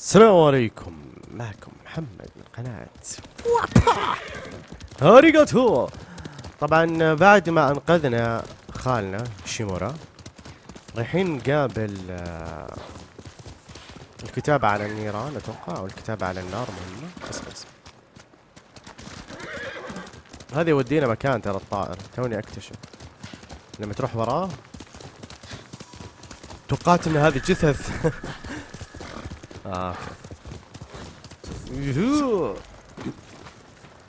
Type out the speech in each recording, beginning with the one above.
السلام عليكم. معكم محمد من قناة. هاريغاتو! طبعا بعد ما أنقذنا خالنا شيمورا رايحين نقابل آه، الكتابة على النيران أتوقع أو الكتابة على النار مهمة بس بس هذا يودينا مكان ترى الطائر. توني أكتشف. لما تروح وراه توقعت ان هذه جثث آه يوهو.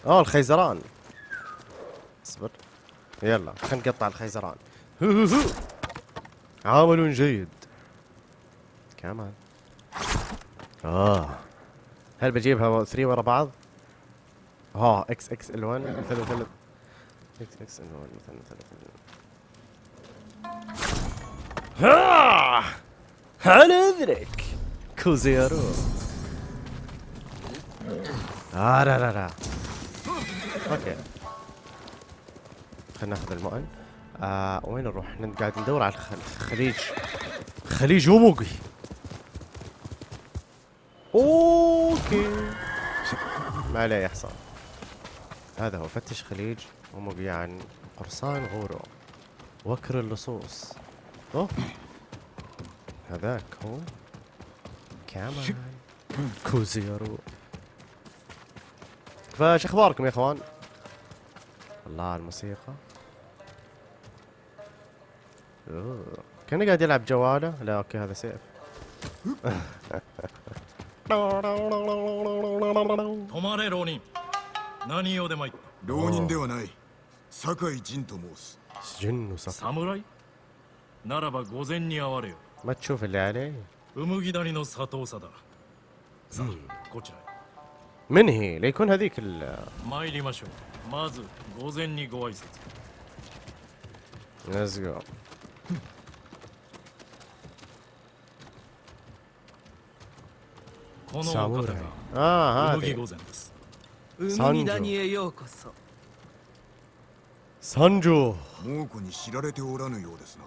أوه الخيزران. اصبر. يلا خلينا نقطع الخيزران. عمل جيد. كمان. آه. هل بجيبها 3 ورا بعض؟ آه إكس إكس ال 1 مثلا مثلا إكس إكس ال 1 مثلا مثلا ها! هل ادرك كوزيرو آه لا لا لا أوكي خلينا ناخذ المؤن. آه وين نروح؟ إحنا قاعد ندور على الخ- الخليج. خليج اوموغي أوكي. ما عليه يا حصان هذا هو فتش خليج اوموغي عن قرصان غورو. وكر اللصوص. أوه. هذاك هو. كمان. كوزيرو. فايش أخباركم يا إخوان؟ الله الموسيقى. كان كانه قاعد يلعب جوالة. لا أوكي هذا سيف. ما تشوف اللي عليه؟ 麦谷の佐藤貞さあこちらへ من هي ليكون هذيك ال 参りましょうまず午前にご挨拶 Let's go このお方 ساموراي が اه 麦 هذه 御前です 海谷へようこそ سانجو 猛虎に知られておらぬようですな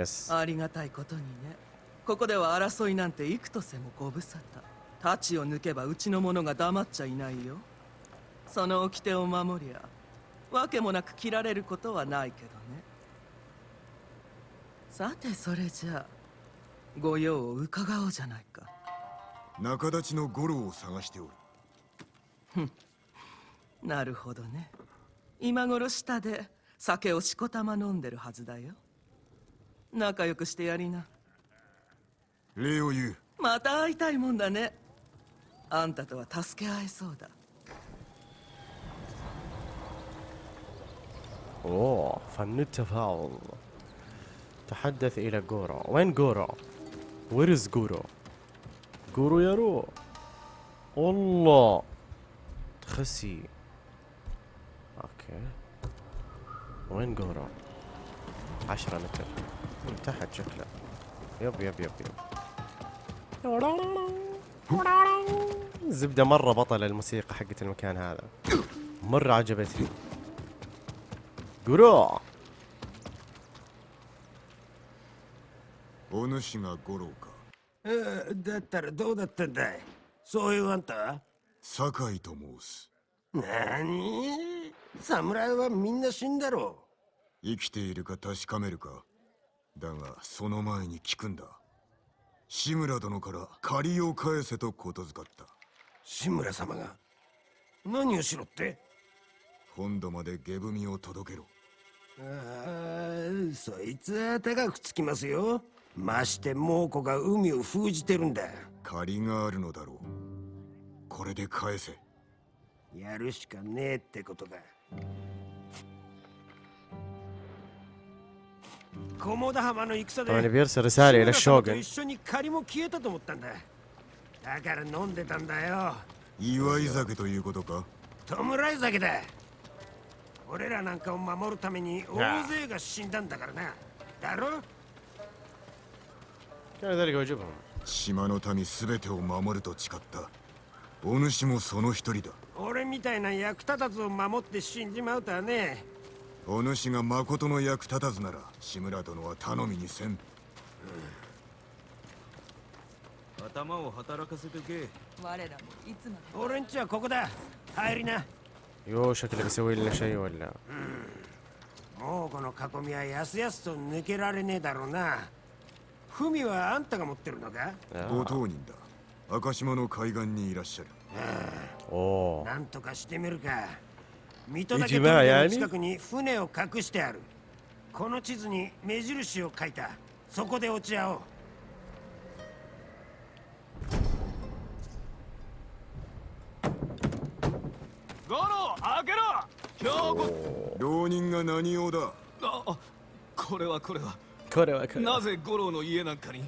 يس ありがたいことにね ここでは争いなんて幾とせもご無沙汰。太刀を抜けばうちの者が黙っちゃいないよ。その掟を守りゃわけもなく切られることはないけどね。さてそれじゃあご用を伺おうじゃないか。仲立ちの五郎を探しておる。なるほどね。今頃下で酒をしこたま飲んでるはずだよ。仲良くしてやりな礼を言うまた会いたいもんだねあんたとは助け合えそうだ اوه فن التفاوض تحدث الى جورو وين جورو وير از جورو جورو يا رو والله تخسي اوكي وين جورو عشرة متر من تحت شكله يب يب يب يب زبدة مرة بطل الموسيقى حقت المكان هذا مرة عجبتني جورو お主が五郎かえーだったらどうだったんだいそういうあんた酒井と申すなに侍はみんな死んだろ生きているか確かめるかだがその前に聞くんだ 志村殿から借りを返せとことづかった。志村様が何をしろって？本土まで下踏みを届けろ。あーそいつは高くつきますよ。まして猛虎が海を封じてるんだ。借りがあるのだろう。これで返せ。やるしかねえってことだ طبعا بيرسل رسالة إلى 志村様と الشوغن 一緒に借りも消えたと思ったんだだから飲んでたんだよ祝い酒ということか弔い酒だ俺らなんかを守るために大勢が死んだんだからなだろ كان ذلك واجبهم 島の民全てを守ると誓ったお主もその一人だ俺みたいな役立たずを守って死んじまうとはね お主が誠の役立たずなら志村殿は頼みにせん、うん、頭を働かせてけ。我らもいつまで。俺んちはここだ。入りな。よしゃくれせおいらしゃいわら。もうこの囲みはやすやすと抜けられねえだろうな。文はあんたが持ってるのか？ご当人だ。赤島の海岸にいらっしゃる、はあ、おおなんとかしてみるか。水戸だけの近くに船を隠してある。この地図に目印を書いた。そこで落ち合おう。ゴロ開けろ！今日浪人が何用だ？あこれはこれは。これはこれなぜ五郎の家なんかに？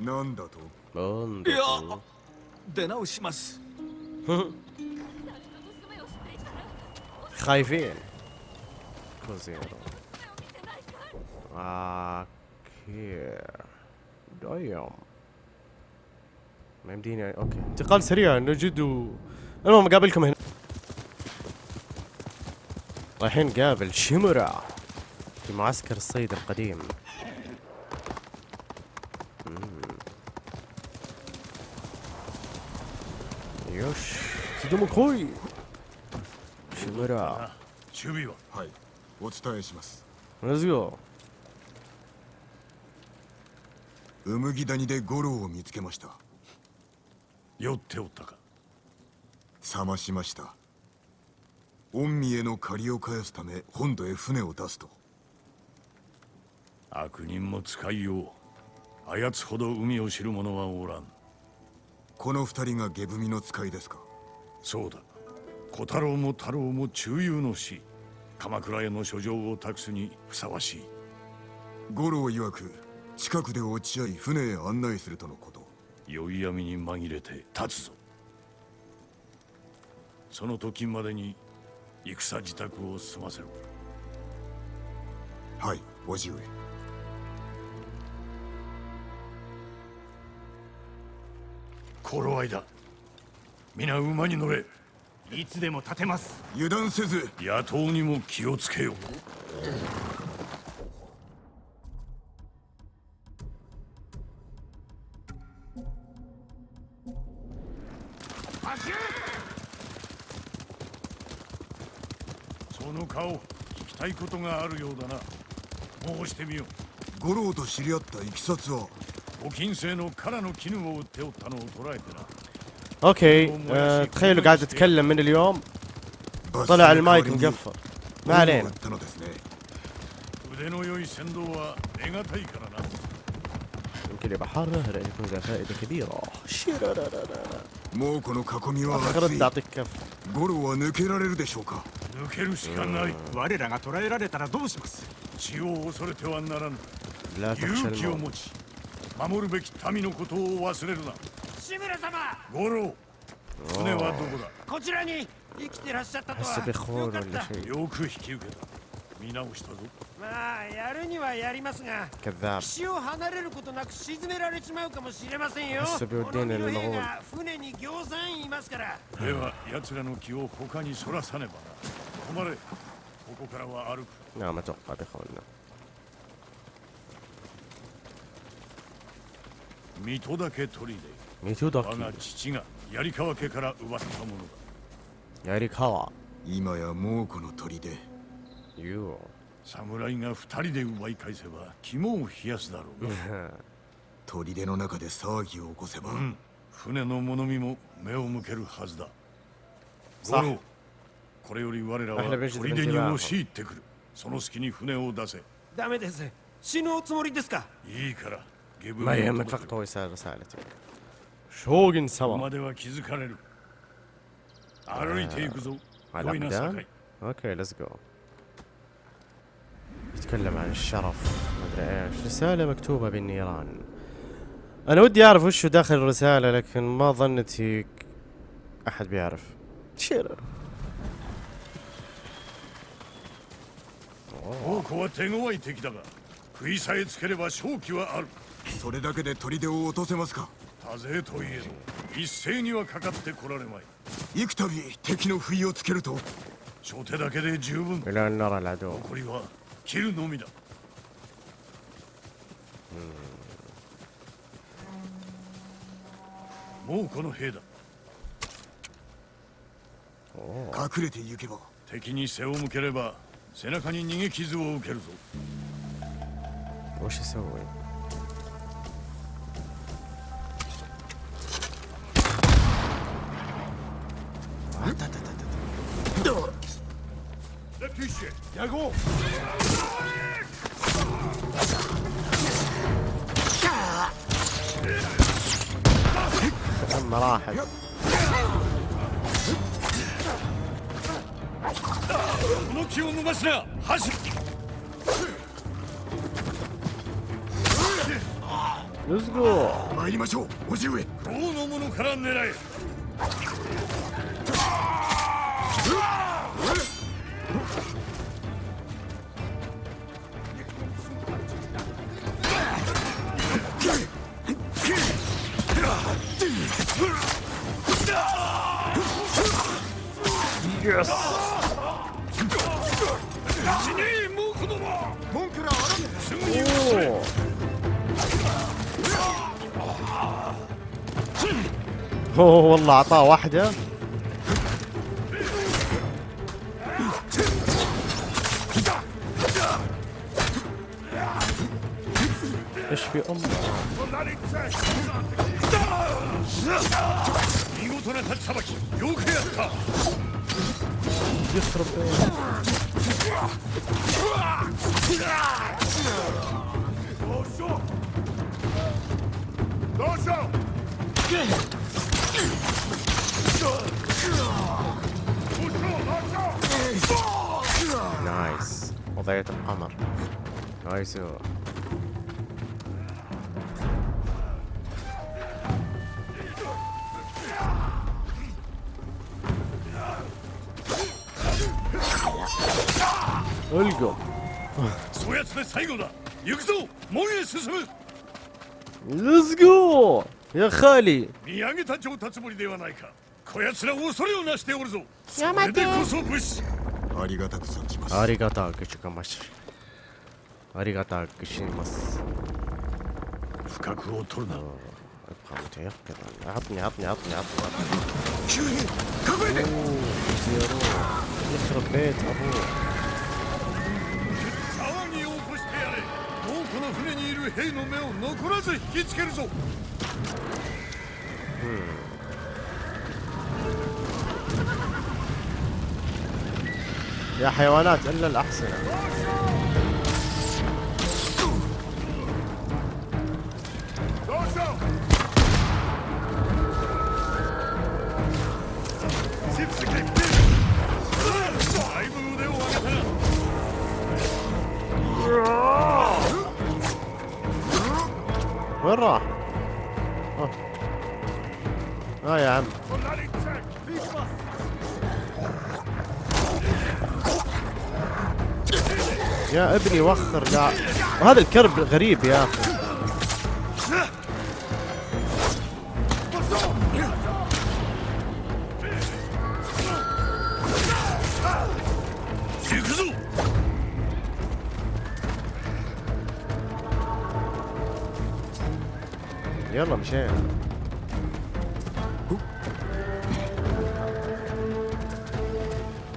なんだと？なんだと？いや出直します。خايفين. كوزيرو. أوكي. دايم ما يمديني أوكي. انتقال سريع نجد. المهم قابلكم هنا. رايحين نقابل شيمورا في معسكر الصيد القديم. يوش. تدوم كوي 村守備は。はい。お伝えします。レッツゴー麦谷で五郎を見つけました。酔っておったか。冷ましました。御身への借りを返すため本土へ船を出すと。悪人も使いよう。操ほど海を知る者はおらん。この二人が下踏みの使いですか？そうだ。小太郎も太郎も中遊の死。鎌倉への書状を託すにふさわしい。五郎曰く近くで落ち合い船へ案内するとのこと。酔い闇に紛れて立つぞ。その時までに戦自宅を済ませろ。はい叔父上。頃合いだ。皆馬に乗れいつでも立てます。油断せず。野党にも気をつけよその顔聞きたいことがあるようだな。申してみよ五郎と知り合ったいきさつは。ご金星のカラの絹を売っておったのを捉えてな اوكي آه تخيلوا قاعد اتكلم من اليوم バス طلع の المايك 代わりに مقفل ما 五郎を売 علينا ったのですね腕の良い船頭は得難いからな يمكن يبقى حاره لان يكون ذا فائده كبيره شيرارارارا. もうこの囲みは اخرت 熱い تعطيك كف 五郎は抜けられるでしょうか抜けるしかない我らが捕らえられたらどうします血を恐れてはならぬ لا تخشى 勇気を الموت 持ち守るべき民のことを忘れるな 志村様。五郎。船はどこだ?こちらに生きてらっしゃったとは。よかった。よく引き受けた。見直したぞ。まあやるにはやりますが岸を離れることなく沈められちまうかもしれませんよ。この匂いが船に行産いますから。では奴らの気を他にそらさねばな。止まれ。ここからは歩く。なあまちょっとな。水戸だけ取りでميتو 我 دوكي が父が槍川家から奪ったものだ يا ريك هوا 今や猛虎の砦 يو 侍が二人で奪い返せば肝を冷やすだろうな砦の中で騒ぎを起こせば、うん船の物見も目を向けるはずださあ五郎これより我らは أهلا بجد 砦に بالانتباه 押し入ってくるその隙に船を出せダメです死ぬおつもりですかいいから下分 ما を يهمك 届け فقط هو يسال رسالتك شوغن ここ سوا までは気づかれる歩いていくぞ على 良いな أقدام 酒井 اوكي ليتس جو يتكلم عن الشرف ما ادري ايش رسالة مكتوبة بالنيران انا ودي اعرف وش داخل الرسالة لكن ما ظنتي احد بيعرف شير 宝庫は手強い敵だが食いさえつければ勝機はあるそれだけで砦を落とせますか 多勢といえど一斉にはかかってこられまい。幾度敵の不意をつけると？初手だけで十分。残りは切るのみだ。もうこの兵だ。隠れて行けば。敵に背を向ければ背中に逃げ傷を受けるぞ。おしそう كم مراحل この気を逃すな走る Let's go 参りましょう叔父上王の者から狙え Yes. والله اعطاه واحدة. إيش في امه 見事な立ちさばき何が？そやつで最後だ。行くぞ。門へ進む。Let's go! やはり。見上げた上達りではないか。こやつら恐れをなしておるぞ。それでこそ武士。ありがたくありがたくありがたくします。深くを取るな。Кому-то я впервые. 兵の目を残らず引きつけるぞ يا حيوانات الا الاحصنه ど وين راح؟ أه. آه يا عم. يا ابني وخر لا وهذا الكرب غريب يا أخي. يلا مشينا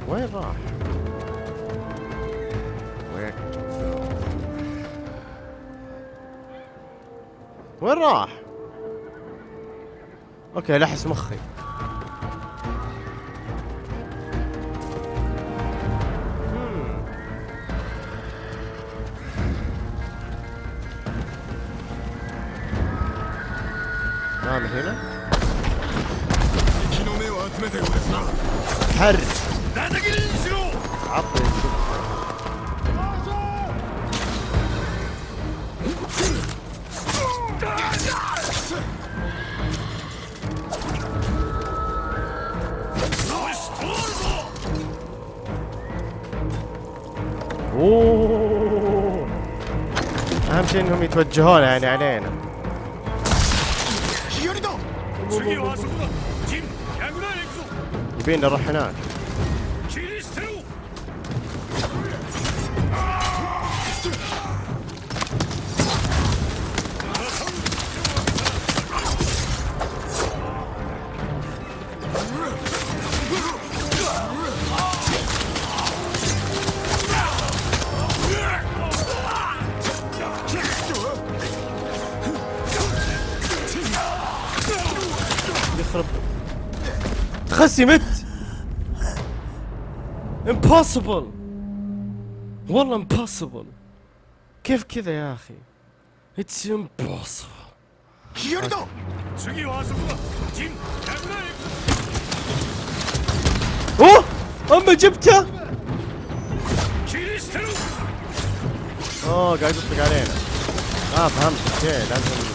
وين راح؟ وين؟ وين راح؟ أوكي لحس مخي من هنا. حر. عطي أوه. أهم شيء إنهم يتوجهون يعني علينا. يبينا نروح هناك انقسمت امبوسيبل والله امبوسيبل كيف كذا يا اخي اتس امبوسيبل كيردو اوه اما جبته اوه قاعد يطلق علينا اه فهمت اوكي لازم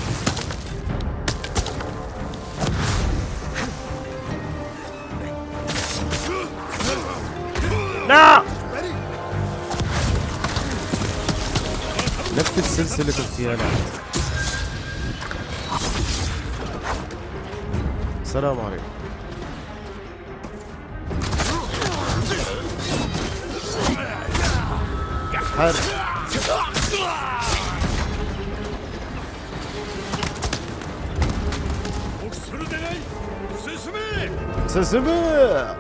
لا! نفس السلسلة الخيانات السلام عليكم. حر سسمي سسمي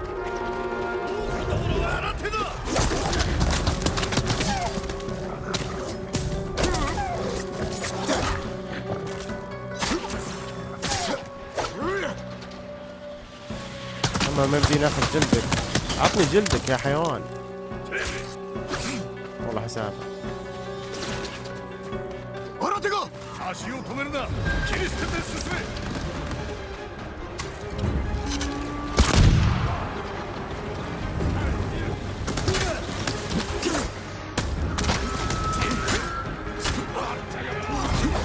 ما بدي ناخذ جلدك. عطني جلدك يا حيوان. والله حساب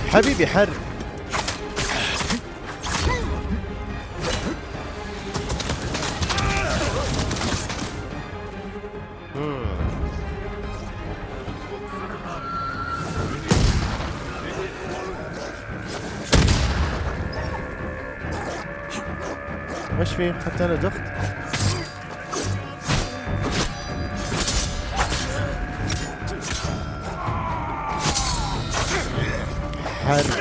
حبيبي حر شوي حتى أنا دخت. حر.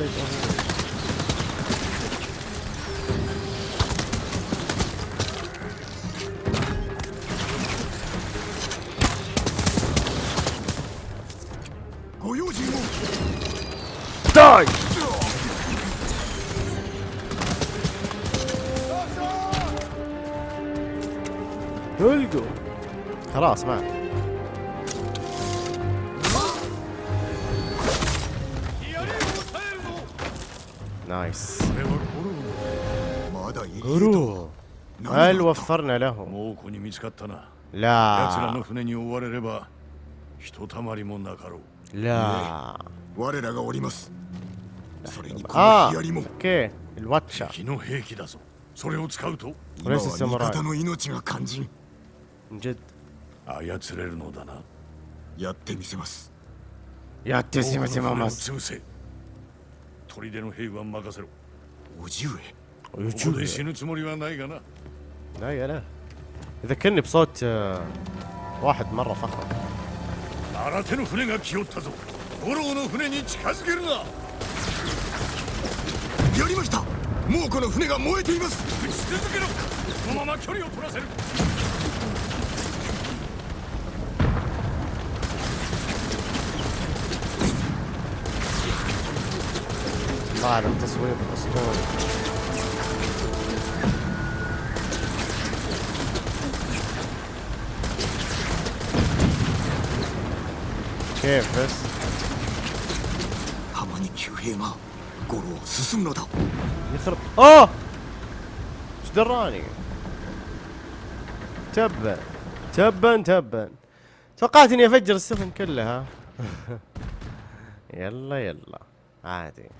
Die! هلقوا خلاص ما هل があった وفرنا ー له 猛虎に見つかったな奴らの لا 船に追われればひとたまりもなかろう لا 我らがおりますそれにこ اه のヒアリも اوكي الواتشا 敵の兵器だぞそれを使うと今は وليس 味 الساموراي 方の命が肝心 من جد 操れるのだなやってみせます يا تسمع 多くの تمام 船を潰せ砦の兵は任せろおじ上ここで死ぬつもりはないがな لا يا لا. يذكرني بصوت آه، واحد مرة فخم طالع التصوير الأسطوري. كيف بس؟ يخرب اوه إيش دراني؟ تبا تبا تبا توقعت اني افجر السفن كلها يلا يلا عادي يا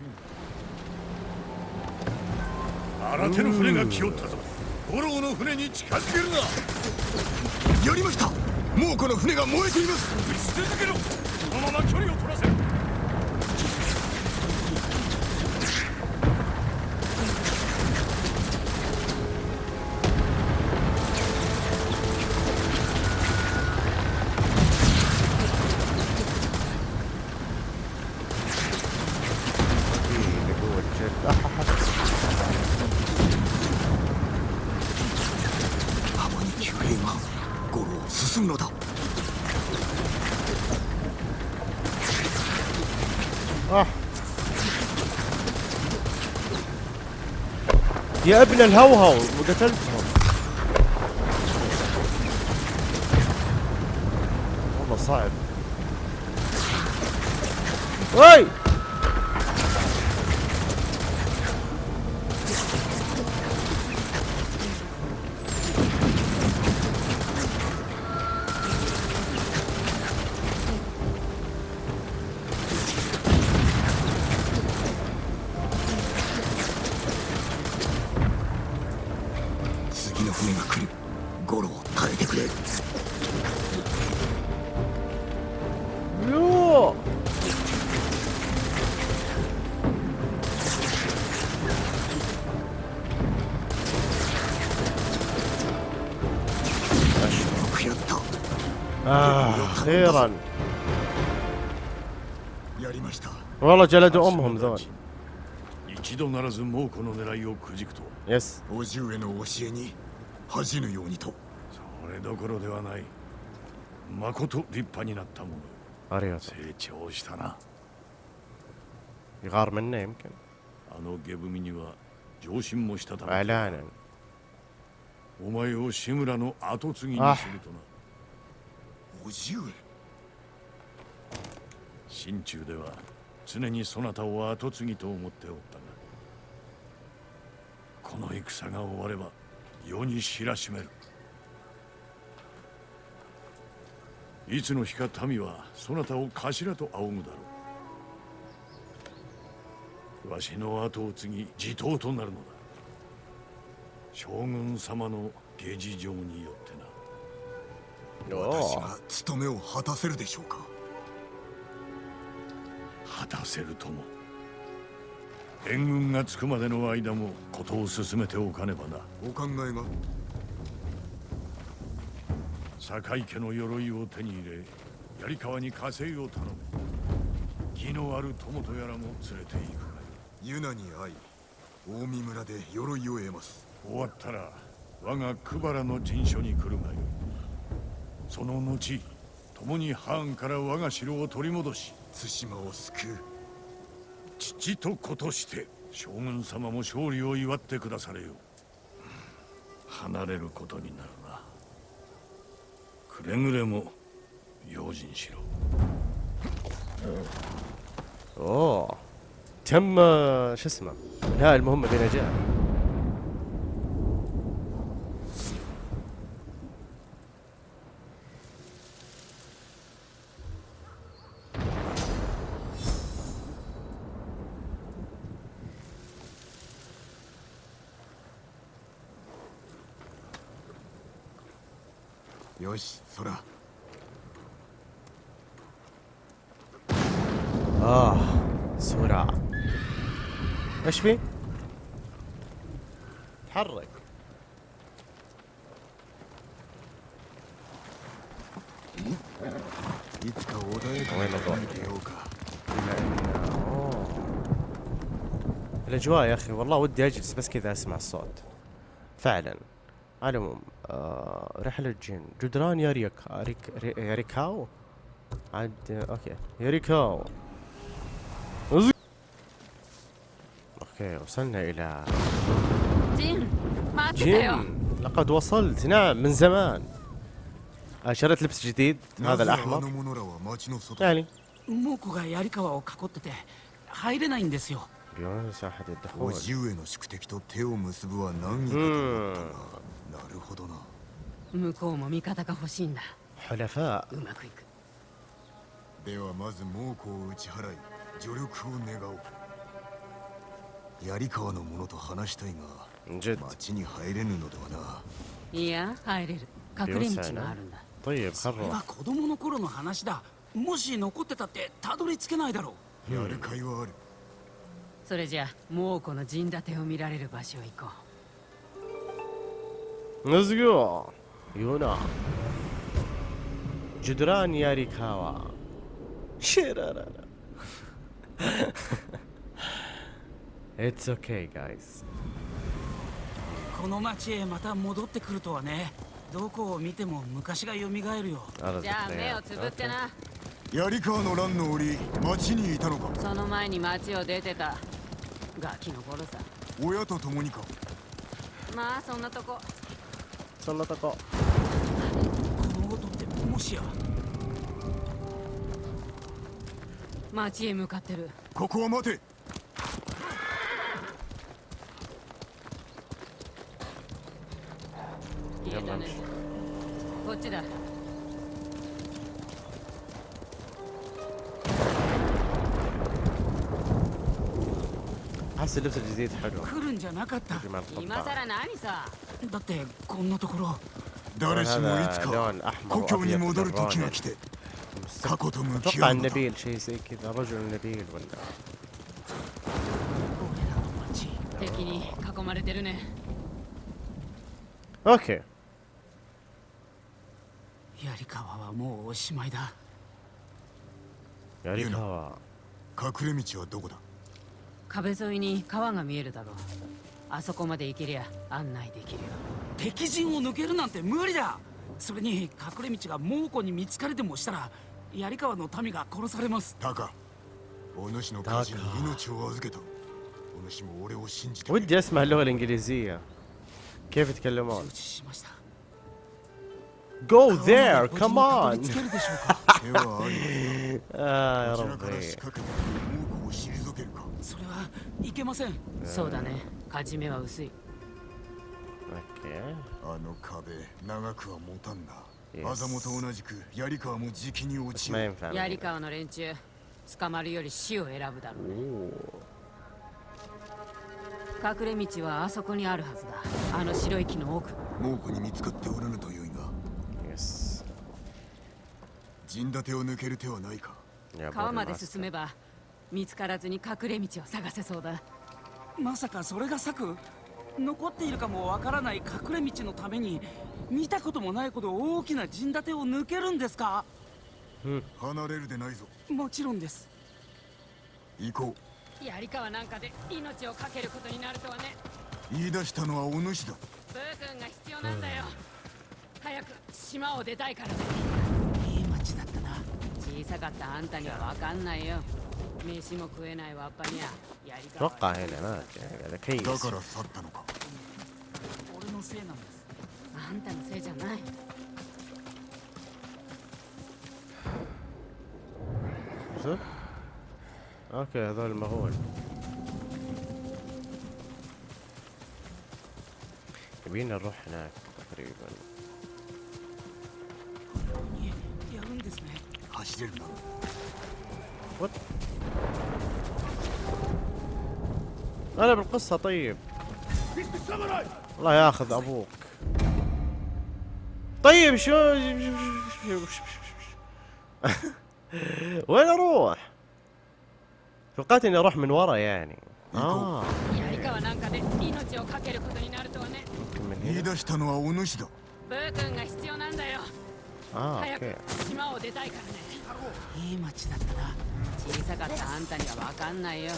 このまま距離を取らせる。يا ابن الهوهو وقتلتهم أخيرا やりました والله جلدوا أمهم ذول 一度ならず猛虎の狙いをくじくと يس 叔父上の教えに恥じぬようにとそれどころではないまこと立派になったもの أريوت 成長したな يغار منه يمكن あの下踏みには上心もしたため إعلانا お前を志村の跡継ぎにするとな 叔父上心中では常にそなたを跡継ぎと思っておったがこの戦が終われば世に知らしめる。いつの日か民はそなたを頭と仰ぐだろう。わしの後を継ぎ地頭となるのだ。将軍様の下事情によってな。私が務めを果たせるでしょうか？果たせるとも。援軍がつくまでの間もことを進めておかねばな。お考えが？酒井家の鎧を手に入れ槍川に加勢を頼む義のある友とやらも連れて行くがユナに会い近江村で鎧を得ます。終わったら我が久原の陣所に来るがよい。その後共に藩から我が城を取り戻し対馬を救う父と子として将軍様も勝利を祝ってくだされよ離れることになるなくれぐれも用心しろ اوه تم آه، شو اسمه انهاء المهمة بنجاح よし空 اه سرعة ايش في؟ تحرك いつか穏やかごめんなさいに出ようか أوه. الاجواء يا اخي والله ودي اجلس بس كذا اسمع الصوت فعلا على العموم آه رحلة جن جدران ياريكا ريك ري- ياريكاو عاد اوكي ياريكاو أزي- اوكي وصلنا الى ジン待ってたよ جن لقد وصلت نعم من زمان آه شريت لبس جديد な هذا ぜあ الاحمر の者らは町の外 يعني 猛虎が槍川を囲ってて入れないんですよ بدون مساحة 叔 الدخول 父上の宿敵と手を結ぶは難儀かと思ったがなるほどな 向こうも味方が欲しいんだ حلفاء うまくいくではまず猛虎を打ち払い助力を願おう槍川の者と話したいが جد 町に入れぬのではないや入れる隠れ道があるんだ طيب それ خل は子供の頃の話だもし残ってたってたどり着けないだろやるかいはあるそれじゃあ猛虎の陣立てを見られる場所へ行こ Let's go يونا جدران ياريكاوا شيرارالا It's okay guys この町へまた戻ってくるとはね どこを見ても昔が蘇るよ أرى じゃあ目を الذكريات つぶってな槍川の乱の折町にいたのかその前に町を出てたガキの頃さ親と共にかまあそんなとこ そんなとこ。この音ってもしや。町へ向かってる。ここは待て。أحس اللبس الجديد حلو 来るんじゃなかった مع 今 القبعة さら何さだってこんなところ誰しもいつ هذا か لون أحمر 故郷に وأبيض 戻る時が بالراني 来て過去と向き أتوقع 合うのだ النبيل شيء زي كذا رجل نبيل ولا 俺らの町敵に囲まれてるね أوكي 槍川はもうおしまいだ يعني يلا. كوا 隠れ道はどこだ 壁沿いに川が見えるだろうあそこまで行けりゃ案内できるよ敵陣を抜けるなんて無理だそれに隠れ道が猛虎に見つかれでもしたら槍川の民が殺されますタカお主の家人に命を預けたお主も俺を信じてくれ ودي أسمع اللغة الإنجليزية كيف يتكلمون 承知しました Go there! Come on! ああ、やろうそれはいけません。そうだね。勝ち目は薄い。あの壁、長くは持たんな。アザモと同じく、槍川もじきに落ち。槍川の連中、捕まるより死を選ぶだろう。隠れ道はあそこにあるはずだ。あの白い木の奥。猛虎に見つかっておらぬという陣立てを抜ける手はないか。川まで進めば見つからずに隠れ道を探せそうだ。まさかそれが策？残っているかもわからない隠れ道のために見たこともないほど大きな陣立てを抜けるんですか、うん、離れるでないぞ。もちろんです。行こう。槍川なんかで命を懸けることになるとはね。言い出したのはお主だ。ブー君が必要なんだよ、早く島を出たいからさかったあんたにはわかんないよ飯も食えないわっぱにゃ槍川 اتوقع هنا ما ادري هذا だ كيس から去ったのか俺のせいなんですあんたのせいじゃない شوف اوكي هذول المغول يبينا نروح هناك تقريبا 走れるな وات انا بالقصة طيب الله ياخذ ابوك طيب شو وين اروح؟ توقعت اني اروح من ورا يعني اه 槍川なんかで命を懸けることになるとはね ممكن من 言い هنا 出したのはお主だブー君が必要なんだよ اه 早 اوكي く島を出た いからねいい町だったな小さかったあんたにはわかんないよ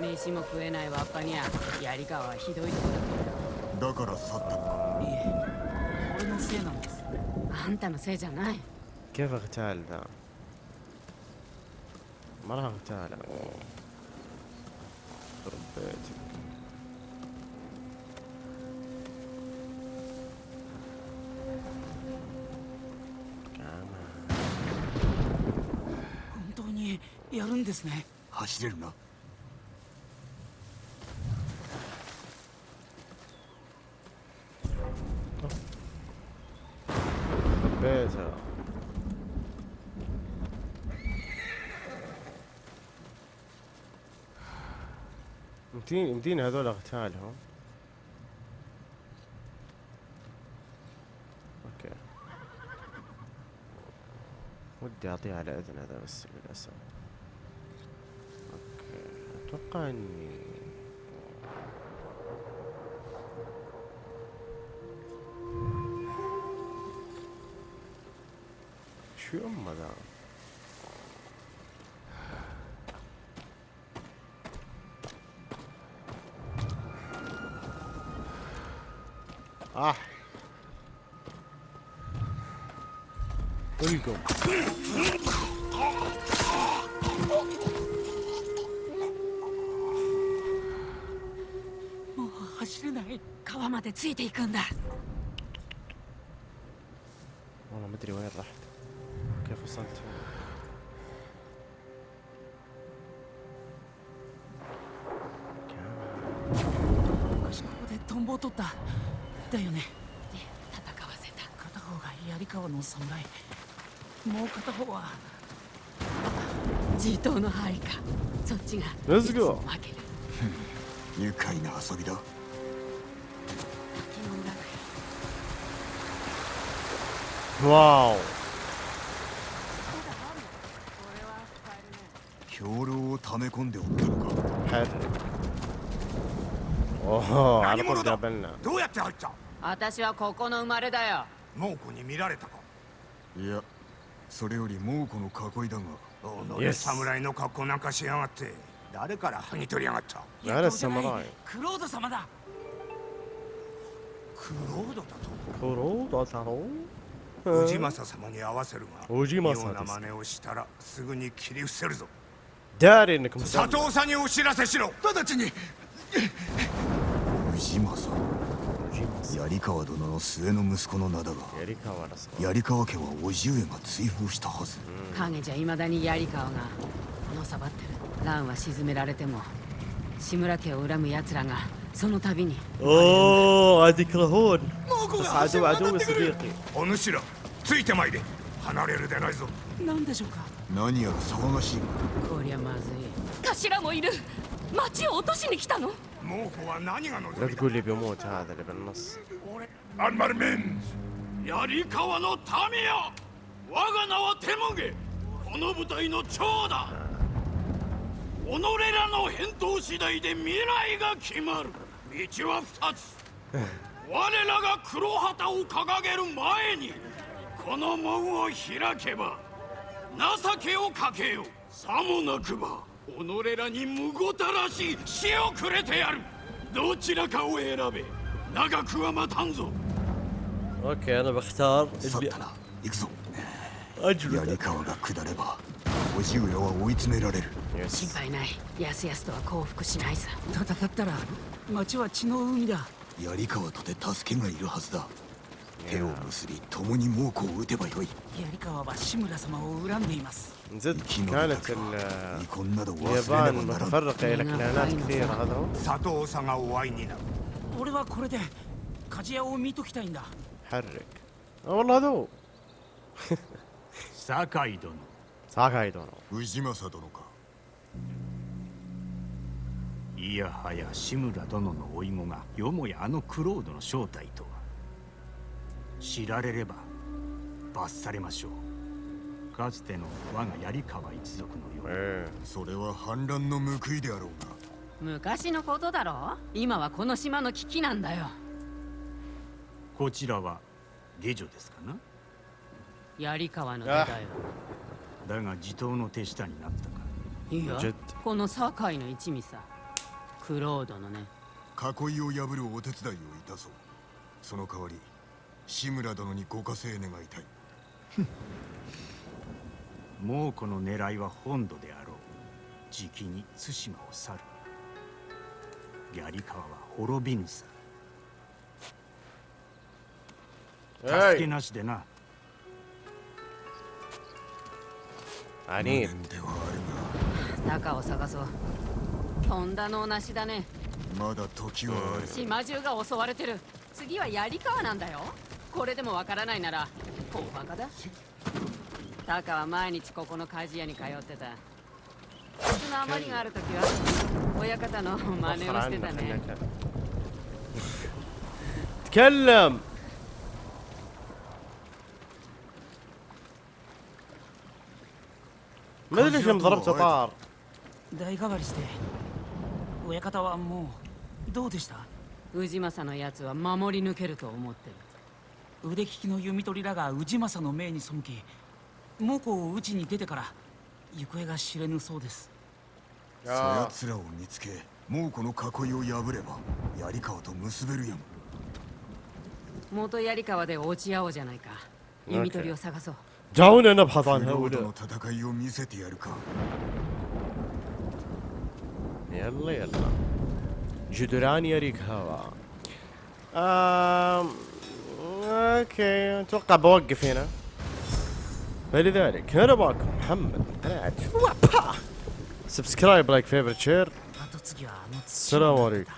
飯も食えないわっぱにゃ槍川はひどいとこだだから去ったのかいえ俺のせいなんですあんたのせいじゃない كيف اغتال ذا؟ ما راح اغتال انا やるんですね走れるな حبيتها يمديني يمديني هذول اغتالهم اوكي ودي اعطيه على اذن هذا بس للاسف Makanya. Şu olmadan. Ah. There you go. 川までついていくんだ والله ما ادري وين رحت كيف وصلت昔ここでトンボを取っただよねで戦わせた片方が槍川の侍もう片方は地頭の範囲かそっちが Let's いつ go も負ける愉快な遊びだ わお兵糧を溜め込んでおったのか。はいおおあのなどうやって入った？私はここの生まれだよ。猛虎に見られたか。いや。それより猛虎の囲いだが。おの侍の格好なんかしやがって。誰から剥ぎ取りやがった？誰侍クロード様だ。クロードだと？クロードだろう？宇治政様に合わせるが宇治政様真似をしたらすぐに切り伏せるぞ。誰に佐藤さんにお知らせしろ。直ちに。氏政槍川殿の末の息子の名だが槍川家は叔父上が追放したはず。影じゃ未だに槍川がのさばってる。蘭は沈められても志村家を恨む奴らがその度に اوه عاد يكرهون بس عدو عدو صديقي お主らついてまいれ離れるでないぞ何でしょうか何やら騒がしいがこりゃまずい頭もいる町を落としに来たの猛虎は何が望 لا みだ تقول لي بيموت هذا اللي بالنص アンマルメン槍川の民よ我が名はテモゲこの部隊の長だ己らの返答次第で未来が決まる 道は二つ我らが黒旗を掲げる前にこの門を開けば情けをかけよさもなくば己らにむごたらしい死をくれてやるどちらかを選べ長くは待たんぞ اوكي انا بختار 去ったな行くぞ اجل 槍川が下れば 叔父上は追い詰められる心配ないやすやすとは降伏しないさ戦ったら町は血の海だ槍川とて助けがいるはずだ手を結び共に猛虎を撃てばよい槍川は志村様を恨んでいます زد 生き延び كانت たくは ال- 遺恨など忘れねば اليابان ならん متفرقة إلى كيانات كثيرة هذا هو 佐藤さんがお会いになる俺はこれで鍛冶屋を見ときたいんだ حرك اه والله هذا هو 酒井殿。氏政殿か。いやはや志村殿の甥子がよもやあのクロードの正体とは。知られれば罰されましょう。かつての我が槍川一族のよう、えー、それは反乱の報いであろうが昔のことだろ？う今はこの島の危機なんだよ。こちらは下女ですかな？槍川の時代は。だが地頭の手下になったか。いやこの堺の一味さ。クロードのね。囲いを破るお手伝いをいたそう。その代わり志村殿にご加勢願いたい。猛虎の狙いは本土であろう。じきに対馬を去る。槍川は滅びぬさ。助けなしでな、عنيد 無念ではあ中を探そうとんだのなしだねるがまだ時はある島中が襲われてる次は槍川なんだよこれでもわからないなら大バカだタカは毎日ここの鍛冶屋に通ってた靴の余りがある時は親方の真似を وفر してた عنك ね انك تكلم ما ادري ليش لما ضربته طار 代替わりして親方はもうどうでした氏政のやつは守り抜けると思ってる腕利きの弓取りらが氏政の命に背き猛虎を討ちに出てから行方が知れぬそうですそやつらを見つけ猛虎の囲いを破れば槍川と結べるやん元槍川で落ち合おうじゃないか弓取りを探そう دعونا نبحث عن هؤلاء يلا يلا. جدران يريك هوا. آم... أوكي أتوقع بوقف هنا. فلذلك هنا باكم محمد. قناعت سبسكرايب لايك فيفر شير السلام عليكم.